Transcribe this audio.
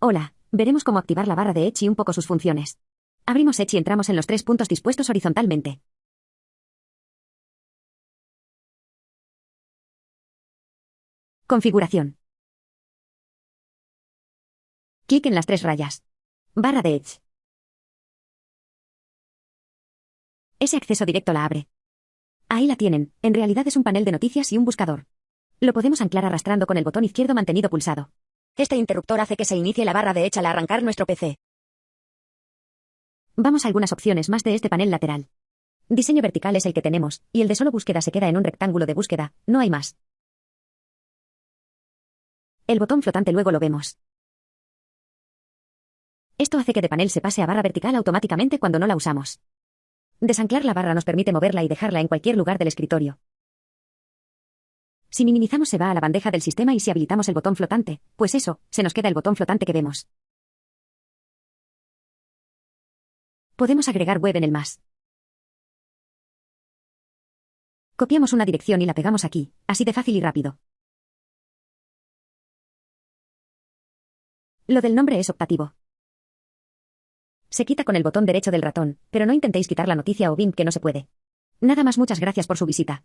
Hola, veremos cómo activar la barra de Edge y un poco sus funciones. Abrimos Edge y entramos en los tres puntos dispuestos horizontalmente. Configuración. Clic en las tres rayas. Barra de Edge. Ese acceso directo la abre. Ahí la tienen, en realidad es un panel de noticias y un buscador. Lo podemos anclar arrastrando con el botón izquierdo mantenido pulsado. Este interruptor hace que se inicie la barra de Edge al arrancar nuestro PC. Vamos a algunas opciones más de este panel lateral. Diseño vertical es el que tenemos, y el de solo búsqueda se queda en un rectángulo de búsqueda, no hay más. El botón flotante luego lo vemos. Esto hace que de panel se pase a barra vertical automáticamente cuando no la usamos. Desanclar la barra nos permite moverla y dejarla en cualquier lugar del escritorio. Si minimizamos se va a la bandeja del sistema y si habilitamos el botón flotante, pues eso, se nos queda el botón flotante que vemos. Podemos agregar web en el más. Copiamos una dirección y la pegamos aquí, así de fácil y rápido. Lo del nombre es optativo. Se quita con el botón derecho del ratón, pero no intentéis quitar la noticia o BIM que no se puede. Nada más muchas gracias por su visita.